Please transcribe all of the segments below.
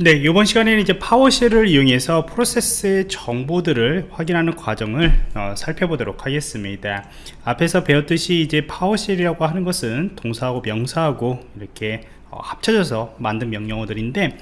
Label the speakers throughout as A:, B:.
A: 네, 이번 시간에는 이제 PowerShell을 이용해서 프로세스의 정보들을 확인하는 과정을 어, 살펴보도록 하겠습니다. 앞에서 배웠듯이 이제 PowerShell이라고 하는 것은 동사하고 명사하고 이렇게 어, 합쳐져서 만든 명령어들인데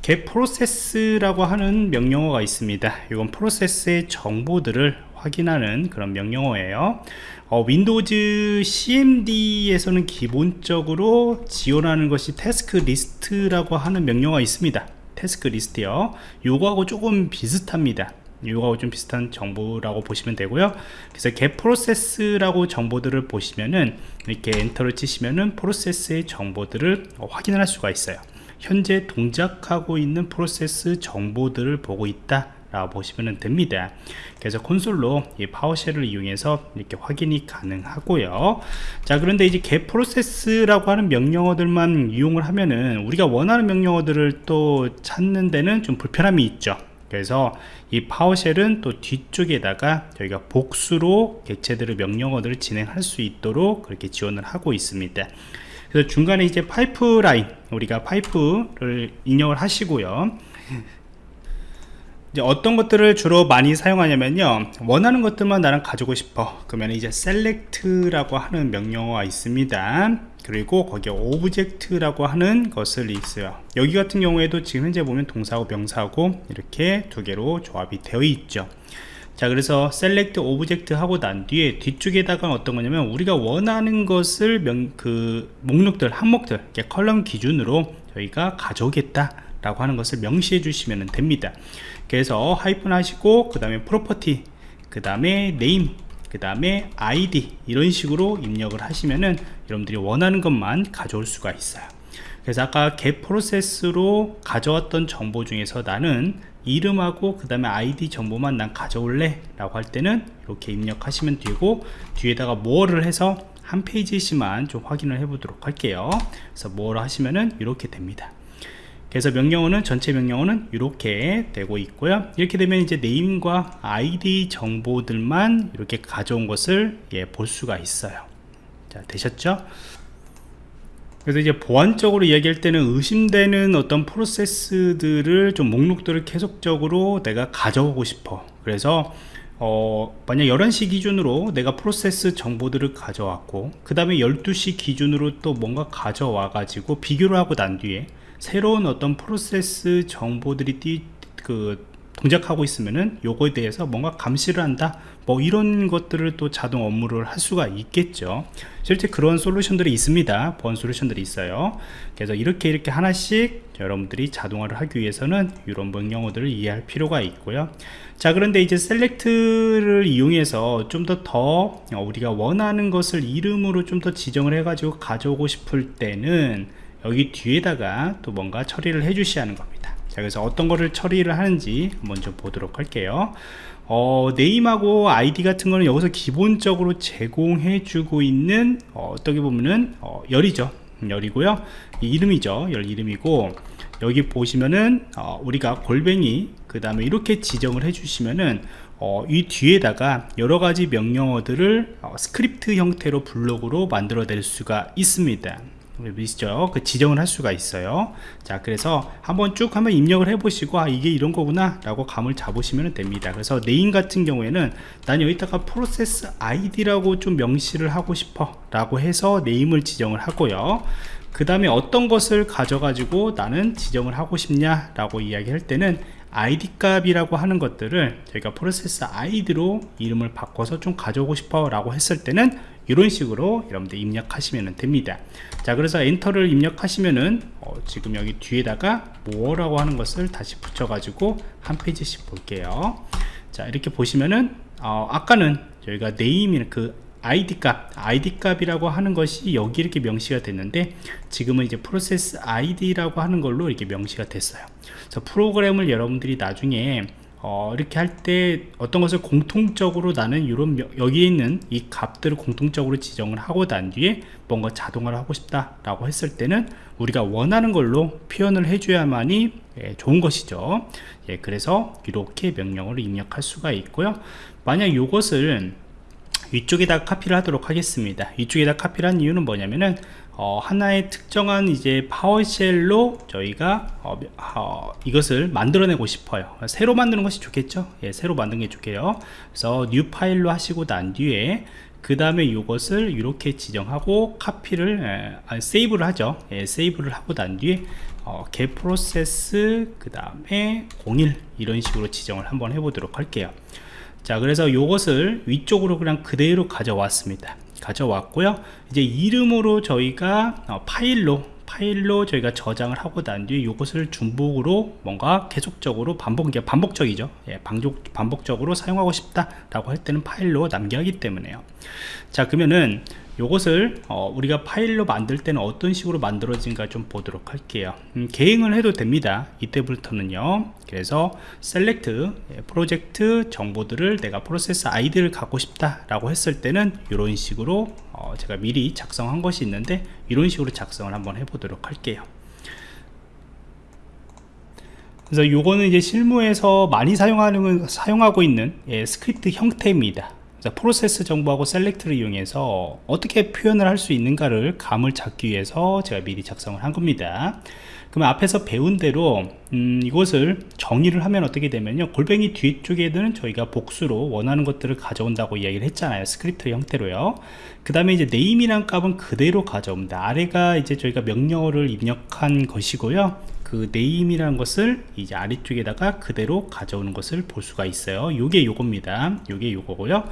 A: get process라고 하는 명령어가 있습니다. 이건 프로세스의 정보들을 확인하는 그런 명령어예요. 어, Windows CMD에서는 기본적으로 지원하는 것이 task list라고 하는 명령어가 있습니다. 태스크 리스트요. 요거하고 조금 비슷합니다. 요거하고 좀 비슷한 정보라고 보시면 되고요. 그래서 get process라고 정보들을 보시면은 이렇게 엔터를 치시면은 프로세스의 정보들을 확인할 수가 있어요. 현재 동작하고 있는 프로세스 정보들을 보고 있다 라고 보시면 됩니다. 그래서 콘솔로 이 파워쉘을 이용해서 이렇게 확인이 가능하고요. 자 그런데 이제 get process라고 하는 명령어들만 이용을 하면은 우리가 원하는 명령어들을 또 찾는 데는 좀 불편함이 있죠. 그래서 이 파워쉘은 또 뒤쪽에다가 저희가 복수로 객체들의 명령어들을 진행할 수 있도록 그렇게 지원을 하고 있습니다. 그래서 중간에 이제 파이프라인 우리가 파이프를 입력을 하시고요 이제 어떤 것들을 주로 많이 사용하냐면요. 원하는 것들만 나랑 가지고 싶어. 그러면 이제 select라고 하는 명령어가 있습니다. 그리고 거기에 object라고 하는 것을 있어요. 여기 같은 경우에도 지금 현재 보면 동사하고 명사하고 이렇게 두 개로 조합이 되어 있죠. 자 그래서 select object 하고 난 뒤에 뒤쪽에다가 어떤 거냐면 우리가 원하는 것을 명, 그 목록들 항목들 column 기준으로 저희가 가져오겠다 라고 하는 것을 명시해 주시면 됩니다. 그래서 하이픈 하시고 그 다음에 property 그 다음에 name 그 다음에 아이디 이런 식으로 입력을 하시면은 여러분들이 원하는 것만 가져올 수가 있어요. 그래서 아까 get process로 가져왔던 정보 중에서 나는 이름하고 그 다음에 아이디 정보만 난 가져올래 라고 할 때는 이렇게 입력하시면 되고 뒤에다가 뭐를 해서 한 페이지씩만 좀 확인을 해 보도록 할게요. 그래서 뭐를 하시면은 이렇게 됩니다 그래서 명령어는 전체 명령어는 이렇게 되고 있고요. 이렇게 되면 이제 네임과 아이디 정보들만 이렇게 가져온 것을 예, 볼 수가 있어요. 자 되셨죠? 그래서 이제 보안적으로 이야기할 때는 의심되는 어떤 프로세스들을 좀 목록들을 계속적으로 내가 가져오고 싶어. 그래서 어, 만약 11시 기준으로 내가 프로세스 정보들을 가져왔고 그 다음에 12시 기준으로 또 뭔가 가져와 가지고 비교를 하고 난 뒤에 새로운 어떤 프로세스 정보들이 띠, 그 동작하고 있으면은 요거에 대해서 뭔가 감시를 한다. 뭐 이런 것들을 또 자동 업무를 할 수가 있겠죠. 실제 그런 솔루션들이 있습니다. 보안 솔루션들이 있어요. 그래서 이렇게 이렇게 하나씩 여러분들이 자동화를 하기 위해서는 이런 명령어들을 이해할 필요가 있고요. 자 그런데 이제 셀렉트를 이용해서 좀 더더 더 우리가 원하는 것을 이름으로 좀 더 지정을 해 가지고 가져오고 싶을 때는 여기 뒤에다가 또 뭔가 처리를 해 주셔야 하는 겁니다. 자 그래서 어떤 거를 처리를 하는지 먼저 보도록 할게요. 어, 네임하고 아이디 같은 거는 여기서 기본적으로 제공해 주고 있는 어, 떻게 보면은 어, 열이죠. 열이고요. 이름이죠. 열 이름이고 여기 보시면은 어, 우리가 골뱅이 그 다음에 이렇게 지정을 해 주시면은 어, 이 뒤에다가 여러가지 명령어들을 어, 스크립트 형태로 블록으로 만들어 낼 수가 있습니다 보시죠 그 지정을 할 수가 있어요. 자 그래서 한번 쭉 한번 입력을 해 보시고 아 이게 이런 거구나 라고 감을 잡으시면 됩니다. 그래서 name 같은 경우에는 난 여기다가 프로세스 아이디라고 좀 명시를 하고 싶어 라고 해서 name을 지정을 하고요. 그 다음에 어떤 것을 가져 가지고 나는 지정을 하고 싶냐 라고 이야기할 때는 id 값이라고 하는 것들을 저희가 프로세스 아이디로 이름을 바꿔서 좀 가져오고 싶어 라고 했을 때는 이런 식으로 여러분들 입력하시면 됩니다. 자 그래서 enter를 입력하시면은 어, 지금 여기 뒤에다가 뭐라고 하는 것을 다시 붙여 가지고 한 페이지씩 볼게요. 자 이렇게 보시면은 어, 아까는 저희가 name이 그 id 값 id 값이라고 하는 것이 여기 이렇게 명시가 됐는데 지금은 이제 프로세스 id라고 하는 걸로 이렇게 명시가 됐어요. 그래서 프로그램을 여러분들이 나중에 어, 이렇게 할 때 어떤 것을 공통적으로 나는 이런 여기에 있는 이 값들을 공통적으로 지정을 하고 난 뒤에 뭔가 자동화를 하고 싶다 라고 했을 때는 우리가 원하는 걸로 표현을 해줘야만이 예, 좋은 것이죠. 예, 그래서 이렇게 명령어를 입력할 수가 있고요. 만약 이것을 위쪽에다 카피를 하도록 하겠습니다. 위쪽에다 카피를 한 이유는 뭐냐면은 어, 하나의 특정한 이제 PowerShell로 저희가 어, 어, 이것을 만들어내고 싶어요. 새로 만드는 것이 좋겠죠? 예, 새로 만드는 게 좋게요. 그래서 new file로 하시고 난 뒤에 그 다음에 이것을 이렇게 지정하고 카피를 에, 아, save를 하죠. 예, save를 하고 난 뒤에 어, get process 그 다음에 01 이런 식으로 지정을 한번 해보도록 할게요. 자 그래서 이것을 위쪽으로 그냥 그대로 가져왔습니다 가져왔고요. 이제 이름으로 저희가 어, 파일로 파일로 저희가 저장을 하고 난 뒤에 이것을 중복으로 뭔가 계속적으로 반복 반복적이죠. 예, 반복, 반복적으로 사용하고 싶다 라고 할 때는 파일로 남겨 하기 때문에요. 자 그러면은 요것을 어, 우리가 파일로 만들 때는 어떤 식으로 만들어진가 좀 보도록 할게요. 음, 개행을 해도 됩니다. 이때부터는요. 그래서 예, 프로젝트 정보들을 내가 프로세스 아이디를 갖고 싶다 라고 했을 때는 이런 식으로 어, 제가 미리 작성한 것이 있는데 이런 식으로 작성을 한번 해보도록 할게요. 그래서 요거는 이제 실무에서 많이 사용하는 사용하고 있는 예, 스크립트 형태입니다 프로세스 정보하고 select를 이용해서 어떻게 표현을 할 수 있는가를 감을 잡기 위해서 제가 미리 작성을 한 겁니다. 그러면 앞에서 배운 대로 음, 이것을 정의를 하면 어떻게 되면요? 골뱅이 뒤쪽에는 저희가 복수로 원하는 것들을 가져온다고 이야기를 했잖아요 스크립트 형태로요. 그 다음에 이제 name이란 값은 그대로 가져옵니다. 아래가 이제 저희가 명령어를 입력한 것이고요 그 name이라는 것을 이제 아래쪽에다가 그대로 가져오는 것을 볼 수가 있어요. 요게 요겁니다. 요게 요거고요.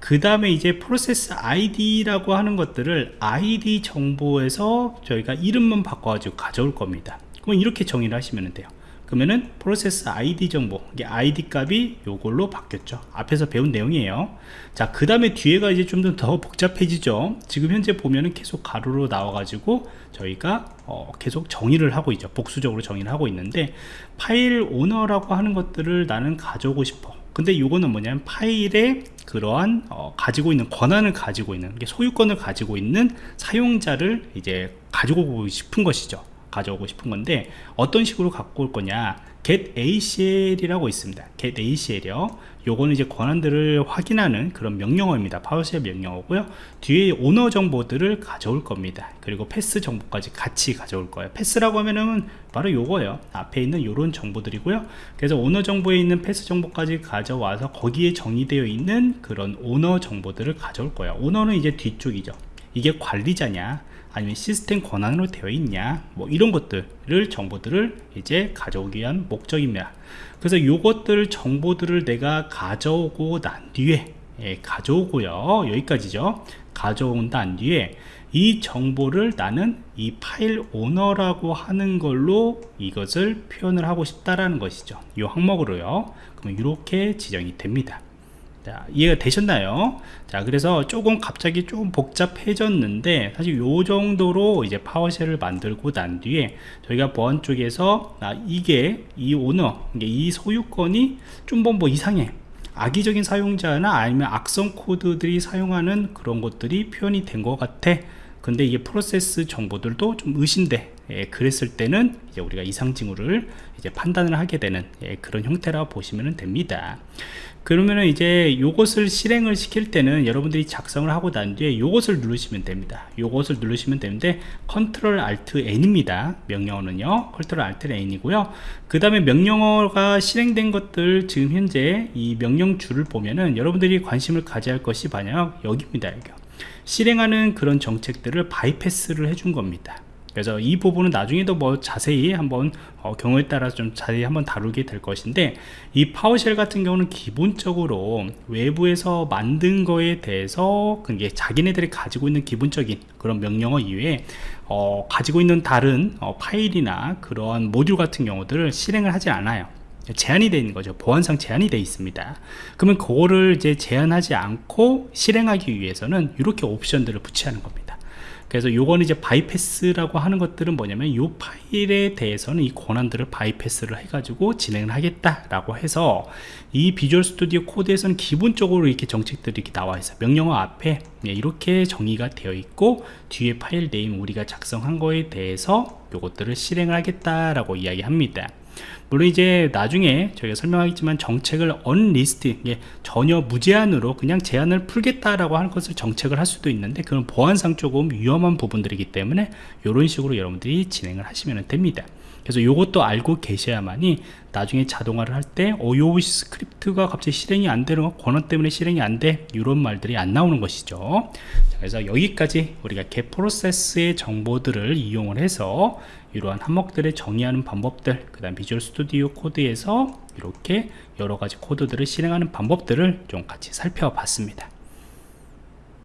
A: 그 다음에 이제 프로세스 id라고 하는 것들을 id 정보에서 저희가 이름만 바꿔가지고 가져올 겁니다. 그럼 이렇게 정의를 하시면 돼요 그러면은 프로세스 id 정보 이게 id 값이 요걸로 바뀌었죠. 앞에서 배운 내용이에요. 자 그 다음에 뒤에가 이제 좀 더 복잡해지죠. 지금 현재 보면은 계속 가로로 나와 가지고 저희가 어 계속 정의를 하고 있죠. 복수적으로 정의를 하고 있는데 파일 오너라고 하는 것들을 나는 가져오고 싶어. 근데 요거는 뭐냐면 파일에 그러한 어 가지고 있는 권한을 가지고 있는 소유권을 가지고 있는 사용자를 이제 가지고 싶은 것이죠 가져오고 싶은 건데 어떤 식으로 갖고 올 거냐? get ACL이라고 있습니다. get ACL이요. 요거는 이제 권한들을 확인하는 그런 명령어입니다. PowerShell 명령어고요. 뒤에 오너 정보들을 가져올 겁니다. 그리고 path 정보까지 같이 가져올 거예요. path라고 하면은 바로 요거예요. 앞에 있는 요런 정보들이고요. 그래서 오너 정보에 있는 path 정보까지 가져와서 거기에 정의되어 있는 그런 오너 정보들을 가져올 거예요. 오너는 이제 뒤쪽이죠. 이게 관리자냐 아니면 시스템 권한으로 되어 있냐? 뭐 이런 것들을 정보들을 이제 가져오기 위한 목적입니다. 그래서 이것들 정보들을 내가 가져오고 난 뒤에 예, 가져오고요. 여기까지죠. 가져온 단 뒤에 이 정보를 나는 이 파일 오너라고 하는 걸로 이것을 표현을 하고 싶다라는 것이죠. 이 항목으로요. 그러면 이렇게 지정이 됩니다 자, 이해가 되셨나요? 자, 그래서 조금 갑자기 조금 복잡해졌는데 사실 요 정도로 이제 파워쉘을 만들고 난 뒤에 저희가 보안 쪽에서 아, 이게 이 오너, 이 소유권이 좀 뭐 이상해. 악의적인 사용자나 아니면 악성 코드들이 사용하는 그런 것들이 표현이 된 것 같아. 근데 이게 프로세스 정보들도 좀 의심돼. 예, 그랬을 때는 이제 우리가 이상 징후를 이제 판단을 하게 되는 예, 그런 형태라 보시면 됩니다. 그러면은 이제 요것을 실행을 시킬 때는 여러분들이 작성을 하고 난 뒤에 요것을 누르시면 됩니다. 요것을 누르시면 되는데 control alt N입니다. 명령어는요. control alt N이고요. 그 다음에 명령어가 실행된 것들 지금 현재 이 명령줄을 보면은 여러분들이 관심을 가져야 할 것이 바로 여기입니다. 여기 실행하는 그런 정책들을 bypass를 해준 겁니다. 그래서 이 부분은 나중에도 뭐 자세히 한번 어, 경우에 따라서 좀 자세히 한번 다루게 될 것인데 이 PowerShell 같은 경우는 기본적으로 외부에서 만든 거에 대해서 그게 자기네들이 가지고 있는 기본적인 그런 명령어 이외에 어, 가지고 있는 다른 어, 파일이나 그러한 모듈 같은 경우들을 실행을 하지 않아요 제한이 되어 있는 거죠 보안상 제한이 되어 있습니다 그러면 그거를 이제 제한하지 않고 실행하기 위해서는 이렇게 옵션들을 붙이는 겁니다 그래서 요거는 이제 bypass라고 하는 것들은 뭐냐면 요 파일에 대해서는 이 권한들을 bypass를 해가지고 진행을 하겠다라고 해서 이 Visual Studio Code에서는 기본적으로 이렇게 정책들이 이렇게 나와 있어요. 명령어 앞에 이렇게 정의가 되어 있고 뒤에 file name 우리가 작성한 거에 대해서 요것들을 실행을 하겠다라고 이야기합니다. 물론 이제 나중에 저희가 설명하겠지만 정책을 unrestricted 예, 전혀 무제한으로 그냥 제한을 풀겠다라고 하는 것을 정책을 할 수도 있는데 그건 보안상 조금 위험한 부분들이기 때문에 이런 식으로 여러분들이 진행을 하시면 됩니다 그래서 이것도 알고 계셔야만이 나중에 자동화를 할 때 어, 요 script가 갑자기 실행이 안 되는 거 권한 때문에 실행이 안 돼. 이런 말들이 안 나오는 것이죠. 자, 그래서 여기까지 우리가 get process의 정보들을 이용을 해서 이러한 항목들을 정의하는 방법들 그 다음 비주얼 스튜디오 코드에서 이렇게 여러가지 코드들을 실행하는 방법들을 좀 같이 살펴봤습니다